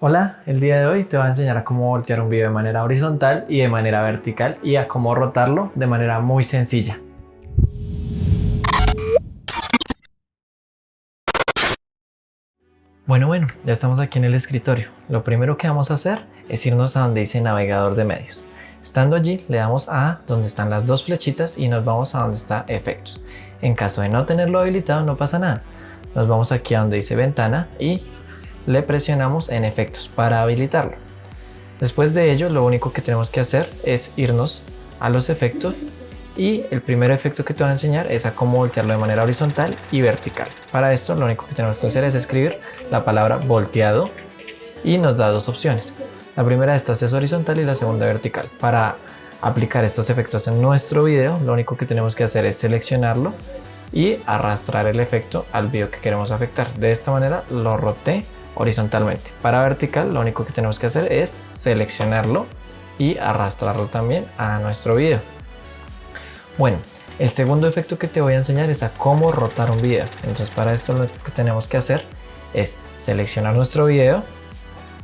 Hola, el día de hoy te voy a enseñar a cómo voltear un video de manera horizontal y de manera vertical y a cómo rotarlo de manera muy sencilla. Bueno, bueno, ya estamos aquí en el escritorio. Lo primero que vamos a hacer es irnos a donde dice navegador de medios. Estando allí, le damos a donde están las dos flechitas y nos vamos a donde está efectos. En caso de no tenerlo habilitado, no pasa nada. Nos vamos aquí a donde dice ventana y le presionamos en efectos para habilitarlo. Después de ello lo único que tenemos que hacer es irnos a los efectos y el primer efecto que te voy a enseñar es a cómo voltearlo de manera horizontal y vertical. Para esto lo único que tenemos que hacer es escribir la palabra volteado y nos da dos opciones. La primera de estas es horizontal y la segunda vertical. Para aplicar estos efectos en nuestro video lo único que tenemos que hacer es seleccionarlo y arrastrar el efecto al video que queremos afectar. De esta manera lo roté horizontalmente. Para vertical lo único que tenemos que hacer es seleccionarlo y arrastrarlo también a nuestro video. Bueno, el segundo efecto que te voy a enseñar es a cómo rotar un video. Entonces para esto lo que tenemos que hacer es seleccionar nuestro video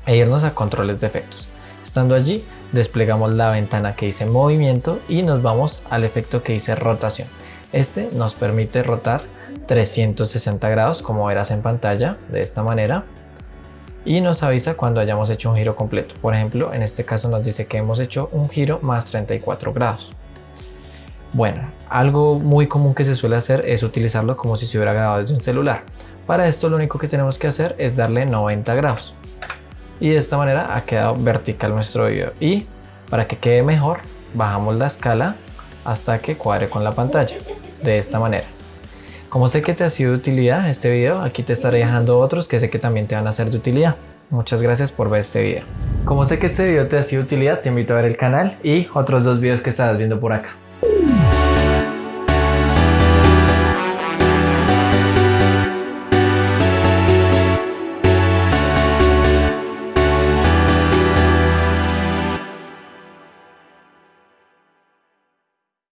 e irnos a controles de efectos. Estando allí desplegamos la ventana que dice movimiento y nos vamos al efecto que dice rotación. Este nos permite rotar 360 grados como verás en pantalla de esta manera y nos avisa cuando hayamos hecho un giro completo. Por ejemplo, en este caso nos dice que hemos hecho un giro más 34 grados. Bueno, algo muy común que se suele hacer es utilizarlo como si se hubiera grabado desde un celular. Para esto lo único que tenemos que hacer es darle 90 grados. Y de esta manera ha quedado vertical nuestro video. Y para que quede mejor, bajamos la escala hasta que cuadre con la pantalla. De esta manera. Como sé que te ha sido de utilidad este video, aquí te estaré dejando otros que sé que también te van a ser de utilidad. Muchas gracias por ver este video. Como sé que este video te ha sido de utilidad, te invito a ver el canal y otros dos videos que estarás viendo por acá.